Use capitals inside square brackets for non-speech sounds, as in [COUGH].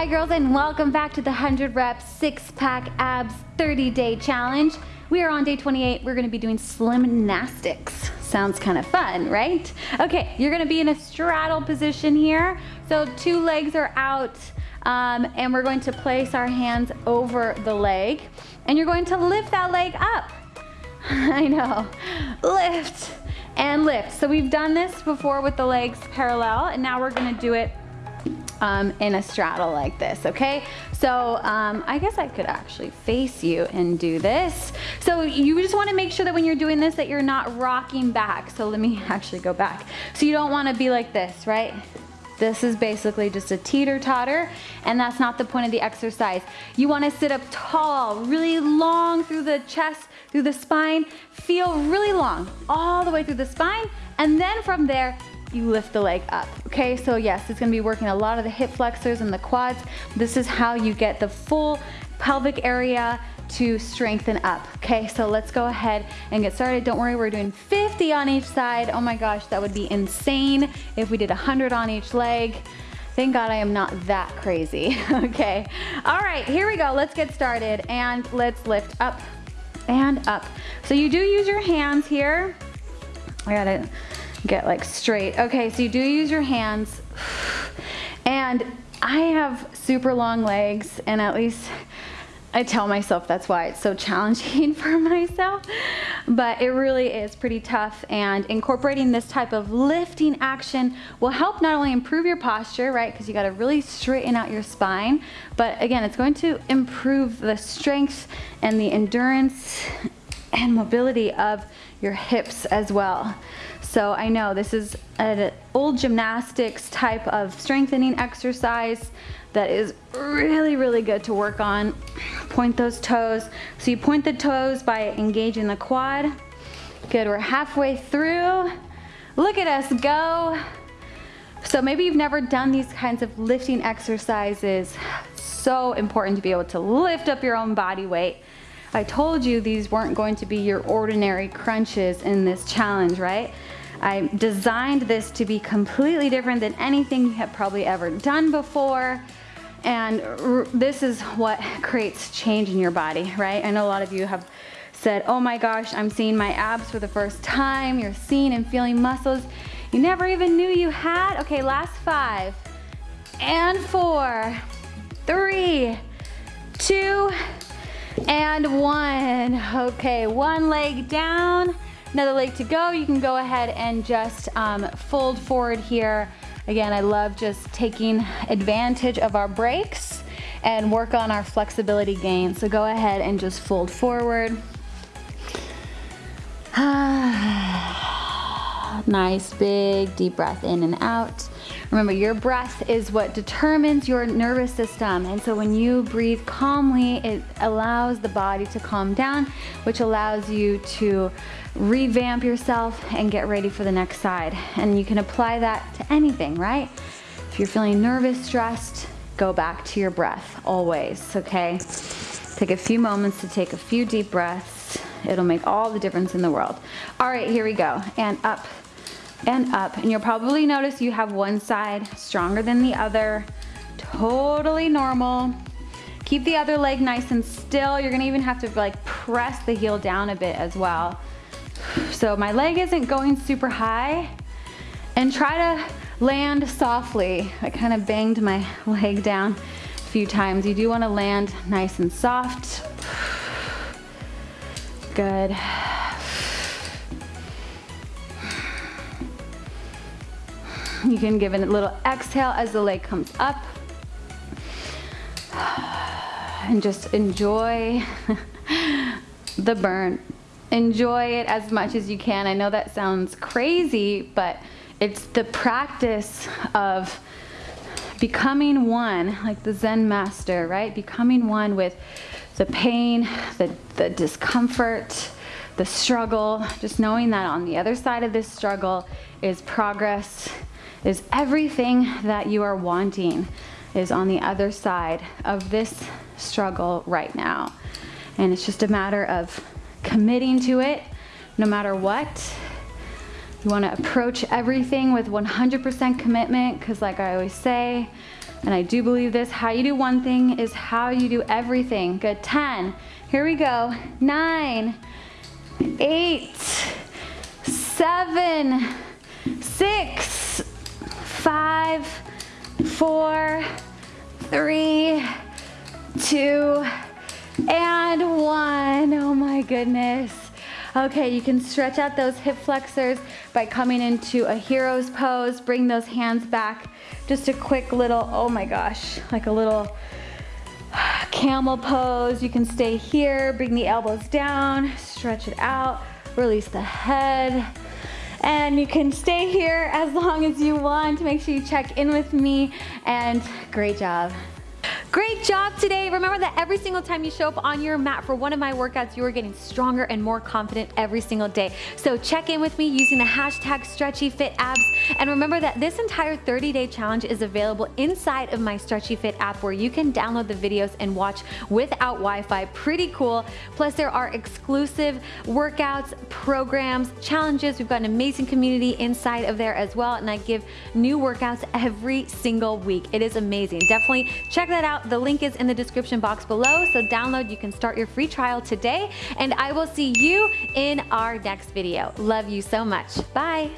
Hi girls and welcome back to the 100 reps six pack abs 30 day challenge. We are on day 28. We're gonna be doing slimnastics. Sounds kind of fun, right? Okay, you're gonna be in a straddle position here. So two legs are out um, and we're going to place our hands over the leg and you're going to lift that leg up. [LAUGHS] I know, lift and lift. So we've done this before with the legs parallel and now we're gonna do it um, in a straddle like this, okay? So um, I guess I could actually face you and do this. So you just wanna make sure that when you're doing this that you're not rocking back. So let me [LAUGHS] actually go back. So you don't wanna be like this, right? This is basically just a teeter-totter and that's not the point of the exercise. You wanna sit up tall, really long through the chest, through the spine, feel really long all the way through the spine and then from there you lift the leg up. Okay, so yes, it's gonna be working a lot of the hip flexors and the quads. This is how you get the full pelvic area to strengthen up. Okay, so let's go ahead and get started. Don't worry, we're doing 50 on each side. Oh my gosh, that would be insane if we did 100 on each leg. Thank God I am not that crazy, [LAUGHS] okay? All right, here we go, let's get started and let's lift up and up. So you do use your hands here. I gotta get like straight. Okay, so you do use your hands. And I have super long legs and at least I tell myself that's why it's so [LAUGHS] challenging for myself, but it really is pretty tough and incorporating this type of lifting action will help not only improve your posture, right, because you got to really straighten out your spine, but again, it's going to improve the strength and the endurance and mobility of your hips as well. So I know this is an old gymnastics type of strengthening exercise that is really, really good to work on. Point those toes. So you point the toes by engaging the quad. Good, we're halfway through. Look at us go. So maybe you've never done these kinds of lifting exercises. So important to be able to lift up your own body weight. I told you these weren't going to be your ordinary crunches in this challenge, right? I designed this to be completely different than anything you have probably ever done before. And this is what [LAUGHS] creates change in your body, right? I know a lot of you have said, oh my gosh, I'm seeing my abs for the first time. You're seeing and feeling muscles you never even knew you had. Okay, last five and four, three, two, and one. Okay, one leg down, another leg to go. You can go ahead and just um, fold forward here Again, I love just taking advantage of our breaks and work on our flexibility gain. So go ahead and just fold forward. [SIGHS] nice big deep breath in and out. Remember, your breath is what determines your nervous system. And so when you breathe calmly, it allows the body to calm down, which allows you to revamp yourself and get ready for the next side. And you can apply that to anything, right? If you're feeling nervous, stressed, go back to your breath always, okay? Take a few moments to take a few deep breaths. It'll make all the difference in the world. All right, here we go. And up and up. And you'll probably notice you have one side stronger than the other. Totally normal. Keep the other leg nice and still. You're gonna even have to like press the heel down a bit as well. So my leg isn't going super high and try to land softly. I kind of banged my [LAUGHS] leg down a few times. You do want to land nice and soft. [SIGHS] Good. [LAUGHS] You can give it a little exhale as the leg comes up. [SIGHS] And just enjoy [LAUGHS] the burn enjoy it as much as you can. I know that sounds crazy, but it's the practice of becoming one, like the Zen master, right? Becoming one with the pain, the, the discomfort, the struggle, just knowing that on the other side of this struggle is progress, is everything that you are wanting is on the other side of this struggle right now. And it's just a matter of committing to it no matter what. You want to approach everything with 100% commitment because like I always say, And I do believe this, how you do one thing is how you do everything. Good, 10. Here we go. Nine, eight, seven, six, five, four, three, two, and one. Oh my goodness. Okay, you can stretch out those hip flexors by coming into a hero's pose. Bring those hands back. Just a quick little, oh my gosh, like a little camel pose. You can stay here, bring the elbows down, stretch it out, release the head. And you can stay here as long as you want. Make sure you check in with me and great job. Great job today. Remember that every single time you show up on your mat for one of my workouts, you are getting stronger and more confident every single day. So check in with me using the hashtag StretchyFitAbs. And remember that this entire 30-day challenge is available inside of my Stretchy Fit app where you can download the videos and watch without Wi-Fi. Pretty cool. Plus there are exclusive workouts, programs, challenges. We've got an amazing community inside of there as well. And I give new workouts every single week. It is amazing. Definitely check that out The link is in the description box below, so download. You can start your free trial today, and I will see you in our next video. Love you so much. Bye.